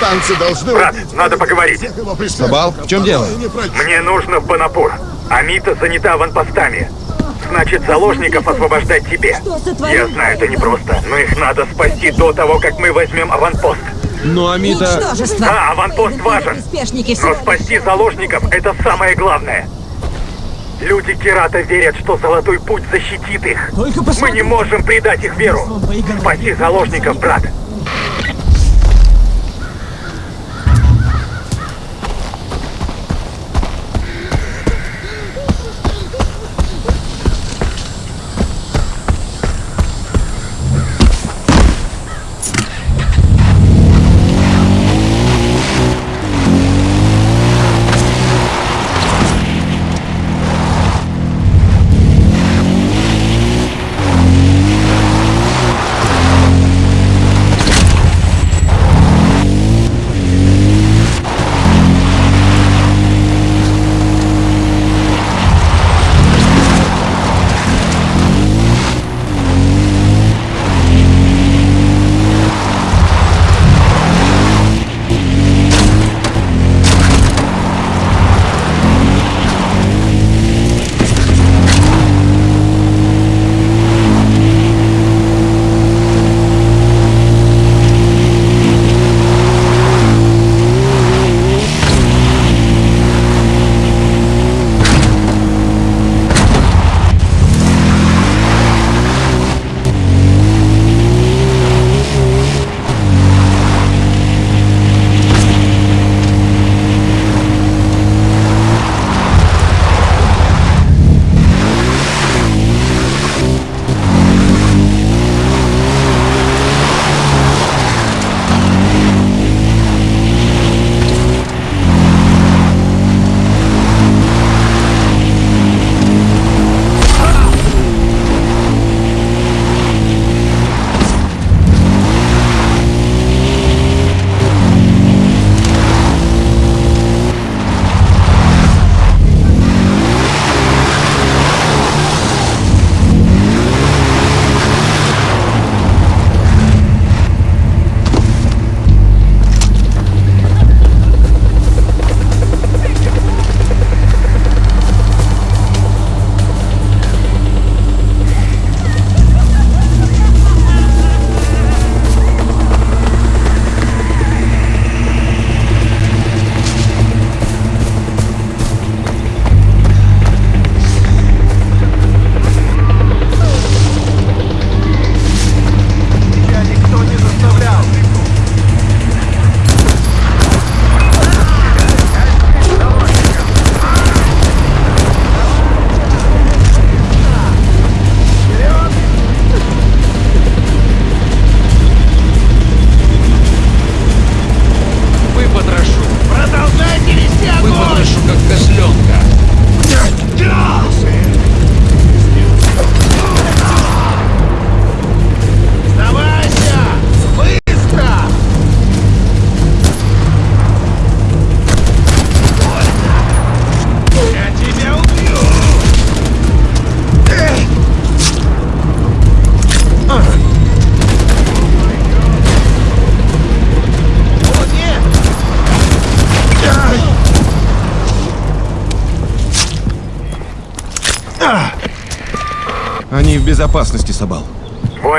Повстанцы должны... Брат, надо поговорить. Сабал, в чем дело? Мне нужно в Банапур. Амита занята аванпостами. Значит, заложников освобождать тебе. Я знаю, это непросто, но их надо спасти до того, как мы возьмем аванпост. Ну, Амита... Да, аванпост важен. Но спасти заложников — это самое главное. Люди Кирата верят, что Золотой Путь защитит их. Мы не можем предать их веру. Спаси заложников, брат.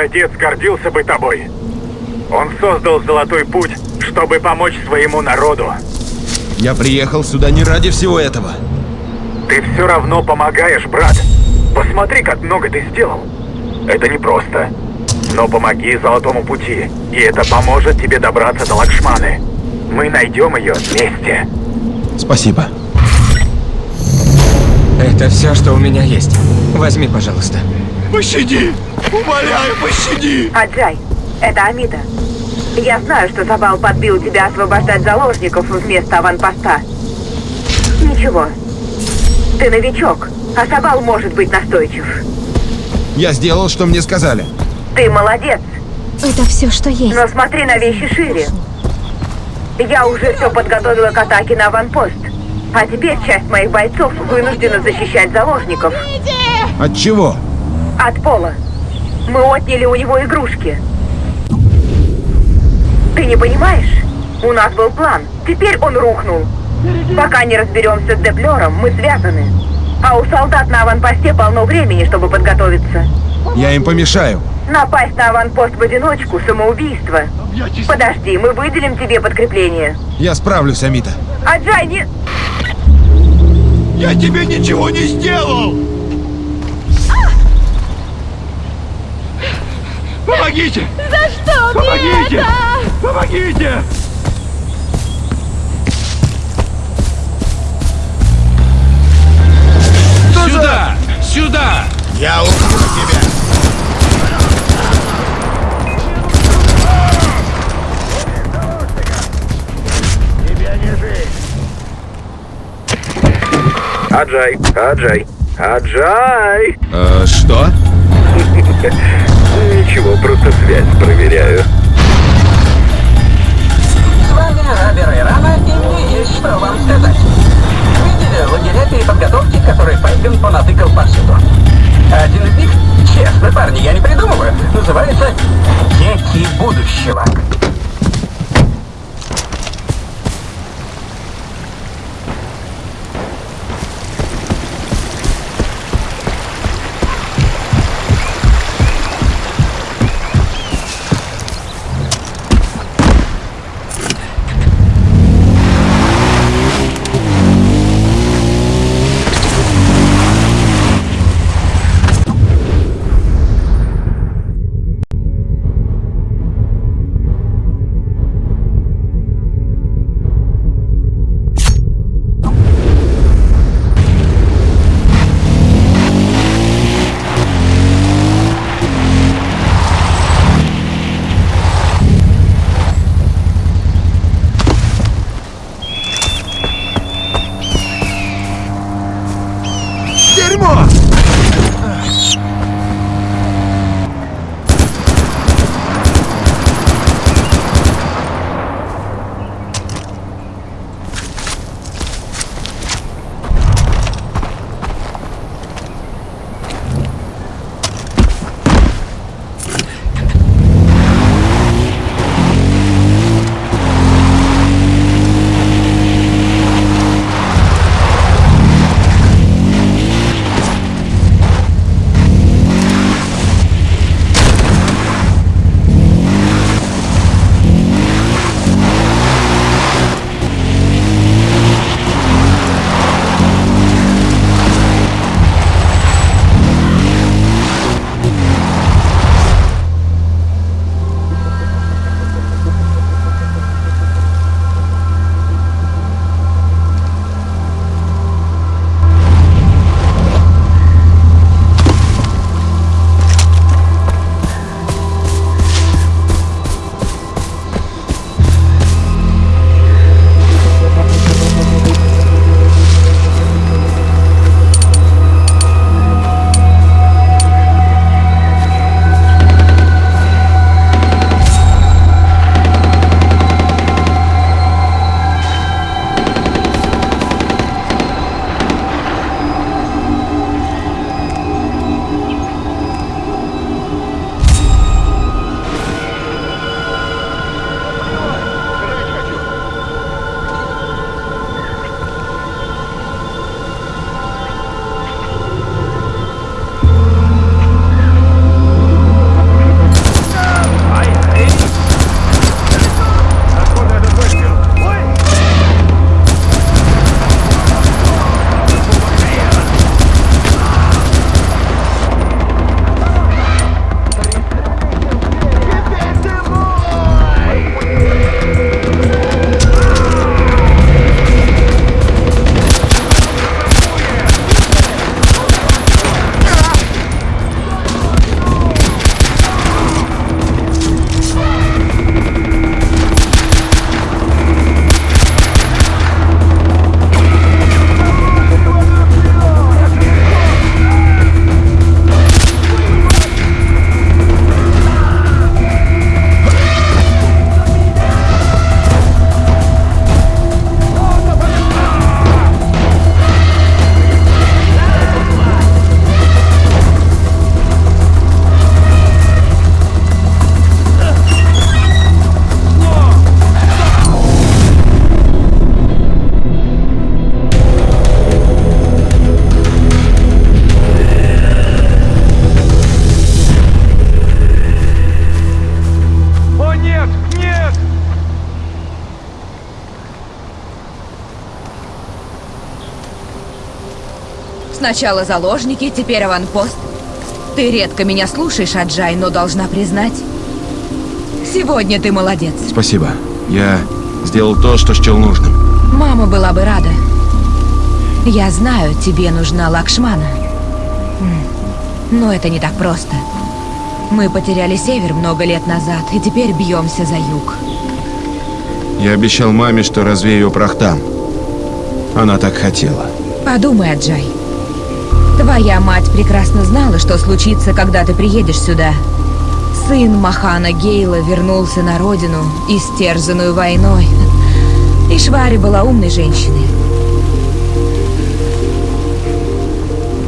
Твой отец гордился бы тобой. Он создал Золотой Путь, чтобы помочь своему народу. Я приехал сюда не ради всего этого. Ты все равно помогаешь, брат. Посмотри, как много ты сделал. Это непросто. Но помоги Золотому Пути, и это поможет тебе добраться до Лакшманы. Мы найдем ее вместе. Спасибо. Это все, что у меня есть. Возьми, пожалуйста. Пощади! Умоляю, пощади! Аджай, это Амита. Я знаю, что Забал подбил тебя освобождать заложников вместо аванпоста. Ничего. Ты новичок, а Забал может быть настойчив. Я сделал, что мне сказали. Ты молодец, Это все, что есть. но смотри на вещи шире. Я уже все подготовила к атаке на аванпост. А теперь часть моих бойцов вынуждена защищать заложников. От чего? От пола. Мы отняли у него игрушки. Ты не понимаешь? У нас был план. Теперь он рухнул. Пока не разберемся с Деплером, мы связаны. А у солдат на аванпосте полно времени, чтобы подготовиться. Я им помешаю. Напасть на аванпост в одиночку – самоубийство. Подожди, мы выделим тебе подкрепление. Я справлюсь, Амита. А Джай не... Я тебе ничего не сделал! Помогите! За что Помогите! Помогите! Сюда! Сюда! Я убью тебя! Тебя не жить! Аджай, Аджай, Аджай! Э, что? Ничего, просто связь проверяю. С вами Рабер Ирана, и мне есть что вам сказать. Видели лагеря переподготовки, которые Пайган понатыкал повсюду? Один из них, честно, парни, я не придумываю, называется «Дети будущего». Сначала заложники, теперь аванпост. Ты редко меня слушаешь, Аджай, но должна признать. Сегодня ты молодец. Спасибо. Я сделал то, что счел нужным. Мама была бы рада. Я знаю, тебе нужна Лакшмана. Но это не так просто. Мы потеряли север много лет назад, и теперь бьемся за юг. Я обещал маме, что развею прах там. Она так хотела. Подумай, Аджай. Твоя мать прекрасно знала, что случится, когда ты приедешь сюда. Сын Махана Гейла вернулся на родину, истерзанную войной. И Швари была умной женщиной.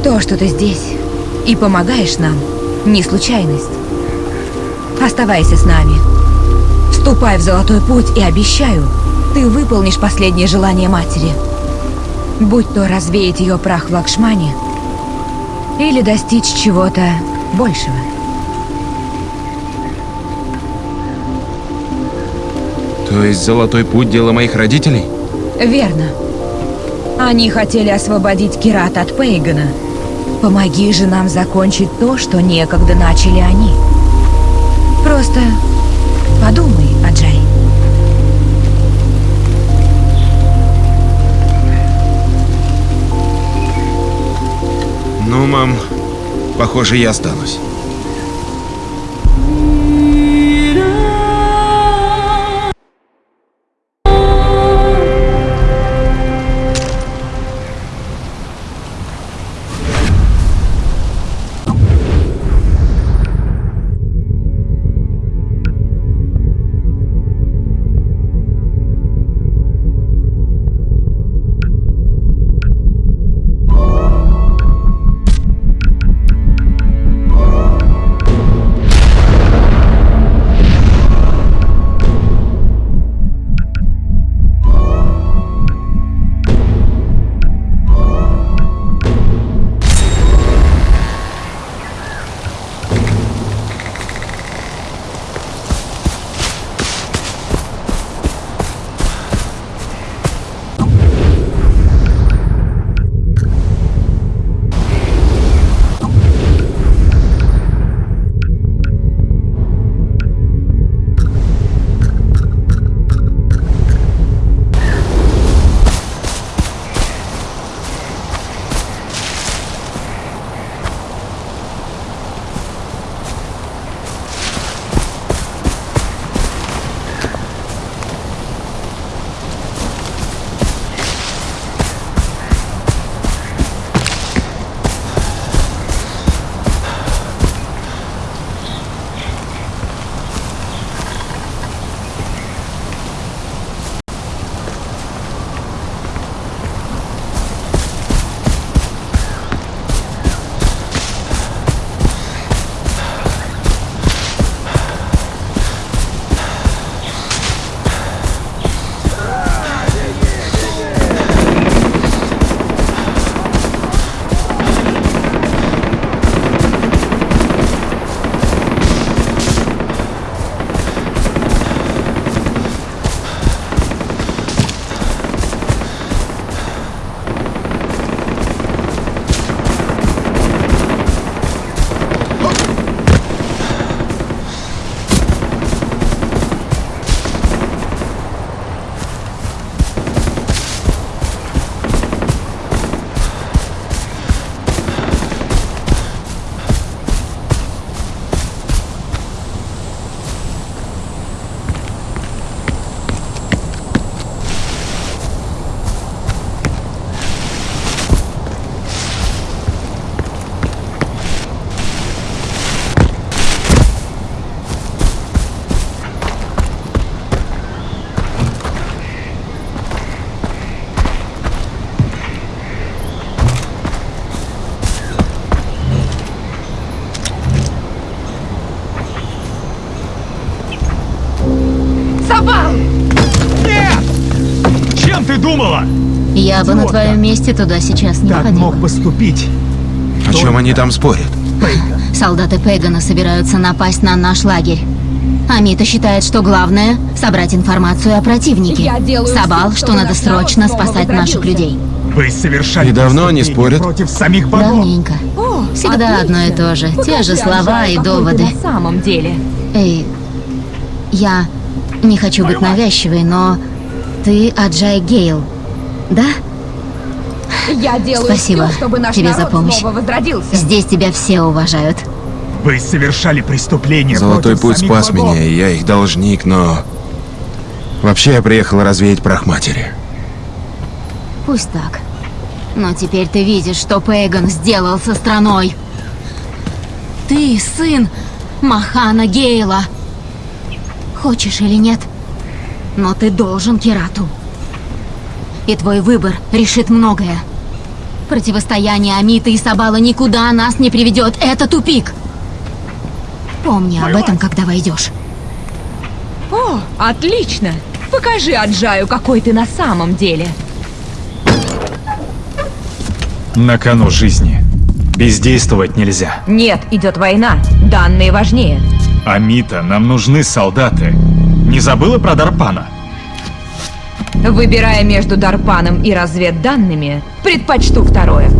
То, что ты здесь и помогаешь нам, не случайность. Оставайся с нами. Вступай в Золотой Путь и обещаю, ты выполнишь последнее желание матери. Будь то развеять ее прах в Лакшмане, или достичь чего-то большего. То есть золотой путь дело моих родителей? Верно. Они хотели освободить Кират от Пейгана. Помоги же нам закончить то, что некогда начали они. Просто подумай, Ну, мам, похоже, я останусь. Я бы на твоем месте туда сейчас не Так ходила. мог поступить. О чем они там спорят? Солдаты Пегана собираются напасть на наш лагерь. Амита считает, что главное — собрать информацию о противнике. Сабал, все, что надо срочно спасать наших людей. Вы совершали И давно они спорят? против самих богов. Давненько. О, Всегда одно и то же. Те же слова и доводы. На самом деле. Эй, я не хочу быть навязчивой, но ты Аджай Гейл, да? Я делаю Спасибо все, чтобы наш тебе народ за помощь. снова возродился. Здесь тебя все уважают. Вы совершали преступление Золотой путь спас богов. меня, и я их должник, но... Вообще я приехал развеять прах матери. Пусть так. Но теперь ты видишь, что Пейган сделал со страной. Ты сын Махана Гейла. Хочешь или нет, но ты должен Кирату. И твой выбор решит многое. Противостояние Амита и Сабала никуда нас не приведет. Это тупик. Помни об этом, когда войдешь. О, отлично. Покажи Аджаю, какой ты на самом деле. На кону жизни. Бездействовать нельзя. Нет, идет война. Данные важнее. Амита, нам нужны солдаты. Не забыла про Дарпана? Выбирая между Дарпаном и разведданными, предпочту второе.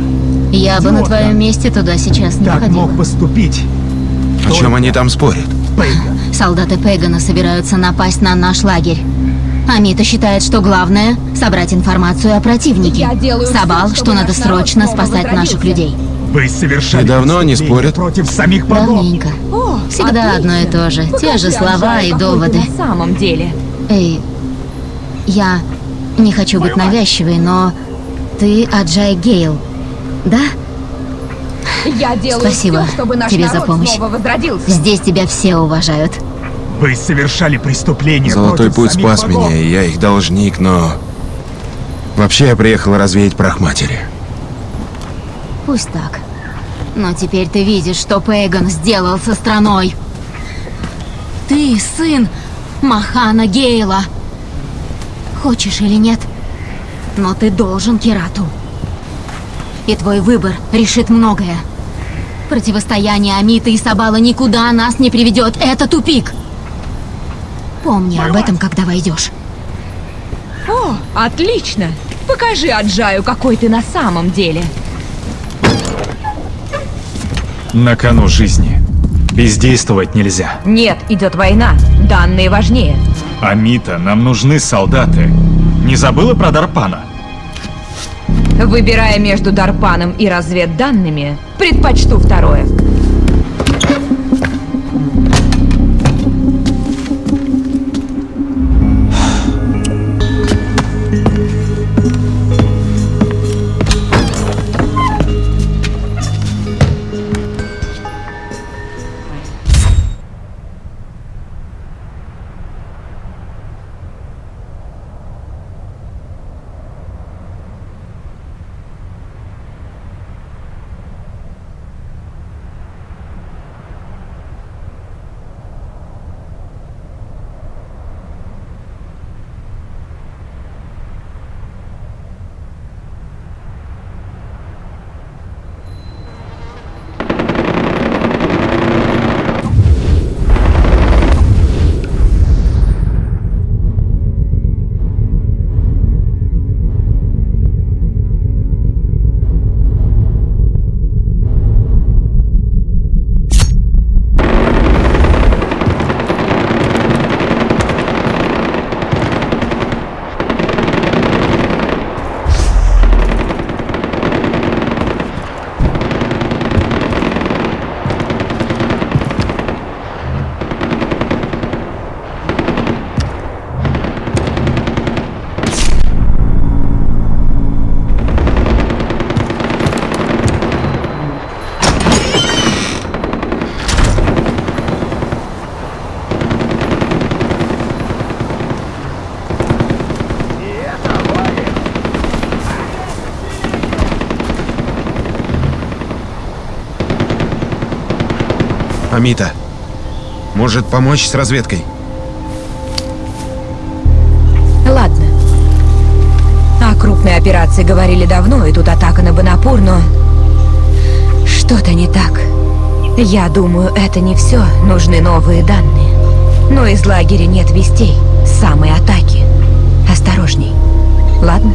Думала? Я бы на твоем месте туда сейчас не Так ходила. мог поступить. О чем они там спорят? Пейган. Солдаты Пегана собираются напасть на наш лагерь. Амита считает, что главное — собрать информацию о противнике. Я делаю Сабал, что надо срочно спасать наших людей. Вы совершали И давно они спорят? против самих богов. Давненько. О, Всегда одно и то же. Те же Покажи слова и доводы. На самом деле. Эй, я не хочу быть навязчивой, но ты Аджай Гейл, да? Я делаю Спасибо всё, чтобы наш тебе за помощь. Здесь тебя все уважают. Вы совершали преступление Золотой путь спас богов. меня, и я их должник, но... Вообще я приехал развеять прах матери. Пусть так. Но теперь ты видишь, что Пейган сделал со страной. Ты сын Махана Гейла. Хочешь или нет, но ты должен Кирату. И твой выбор решит многое. Противостояние Амита и Сабала никуда нас не приведет. Это тупик. Помни об этом, когда войдешь. О, отлично. Покажи Аджаю, какой ты на самом деле. На кону жизни. Бездействовать нельзя. Нет, идет война. Данные важнее. Амита, нам нужны солдаты. Не забыла про Дарпана? Выбирая между Дарпаном и разведданными, предпочту второе. Амита, может помочь с разведкой? Ладно. О крупной операции говорили давно, и тут атака на Бонапур, но... Что-то не так. Я думаю, это не все. Нужны новые данные. Но из лагеря нет вестей. Самой атаки. Осторожней. Ладно?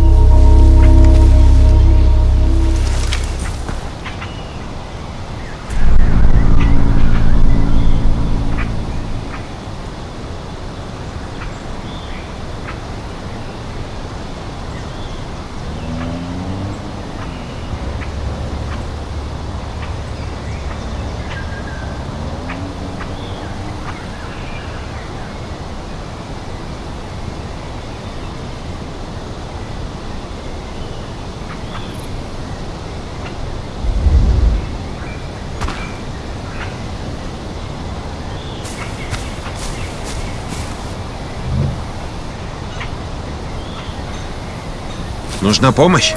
Нужна помощь?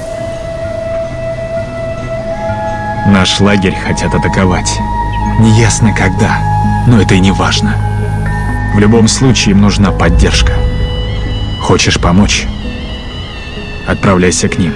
Наш лагерь хотят атаковать. Неясно когда, но это и не важно. В любом случае им нужна поддержка. Хочешь помочь? Отправляйся к ним.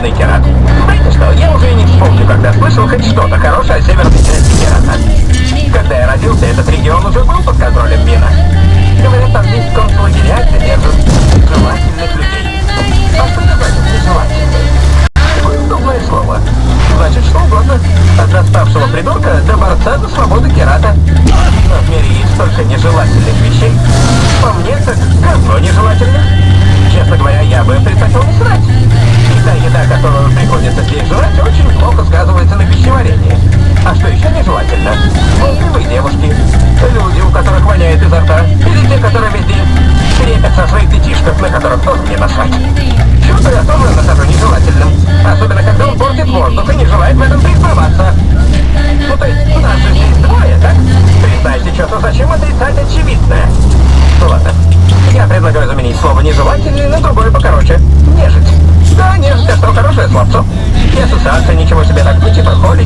«Свободный Керат». Знаете что, я уже и не вспомню, когда слышал хоть что-то хорошее о северной части Керата. Когда я родился, этот регион уже был под контролем Мина. Говорят, там есть концлагеря, где держат желательных людей. А что значит нежелательных? Такое удобное слово. Значит, что угодно. От доставшего придурка до борца за свободу Керата. Но в мире есть столько нежелательных вещей. По мне, так говно нежелательных. Честно говоря, я бы предпочел не срать. Та еда, которую приходится здесь жрать, очень плохо сказывается на пищеварении. А что еще нежелательно? Молчаливые девушки, люди, у которых воняет изо рта, или те, которые везде крепят о своих детишков, на которых тоже не насрать. Чудо я тоже нахожу нежелательным. Особенно, когда он портит воздух и не желает в этом признаваться. Ну то есть, нас же здесь двое, так? Признайте что-то, зачем отрицать очевидное? Ну ладно. Я предлагаю заменить слово «нежелательный» на другое покороче. «Нежить». Да, нет, все, что хорошее, слабцо. Не ассоциация, ничего себе, так типа, быть и проходит.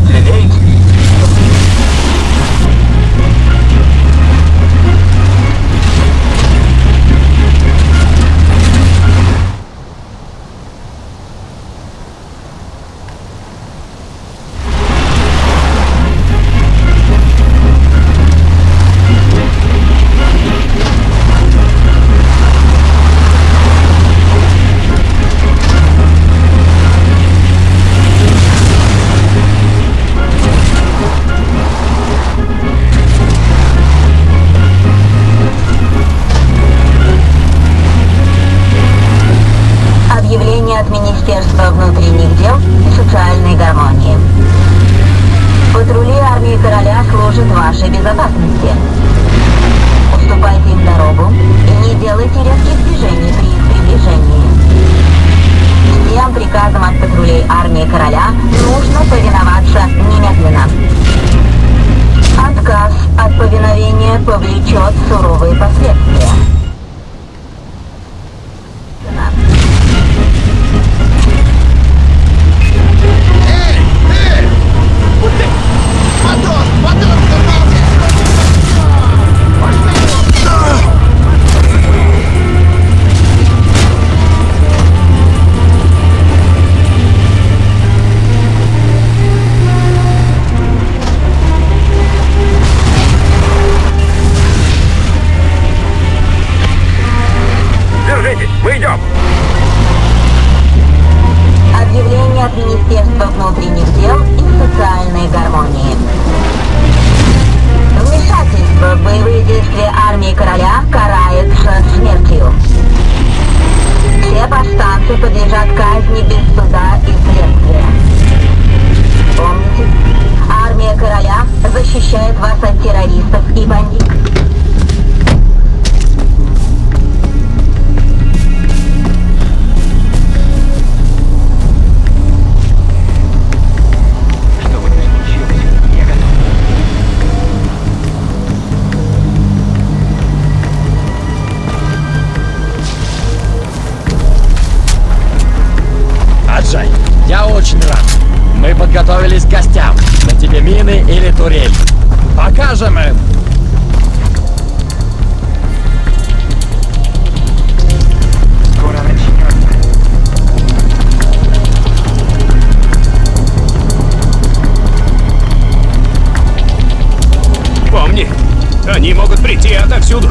Турель. Покажем им. Помни, они могут прийти отовсюду.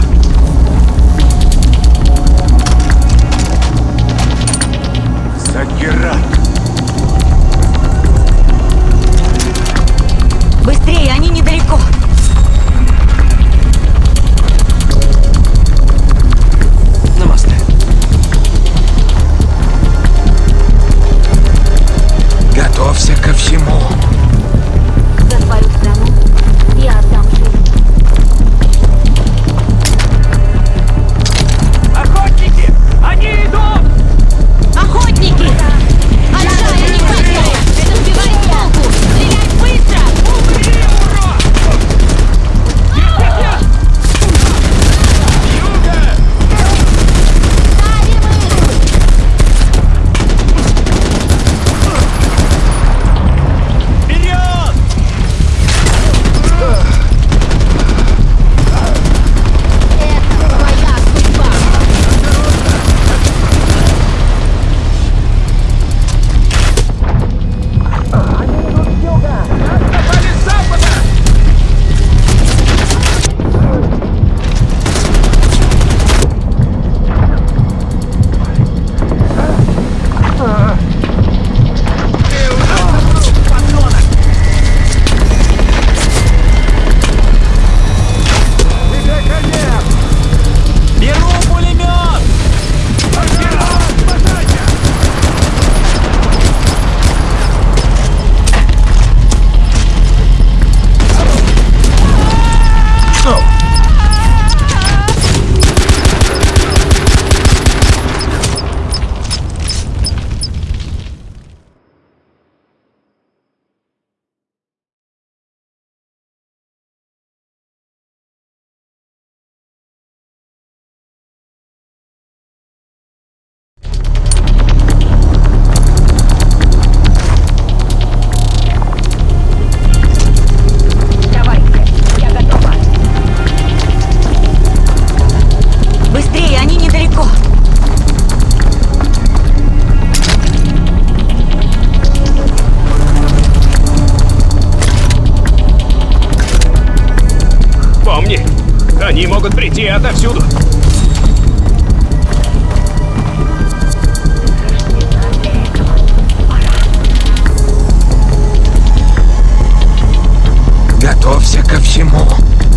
готовься ко всему.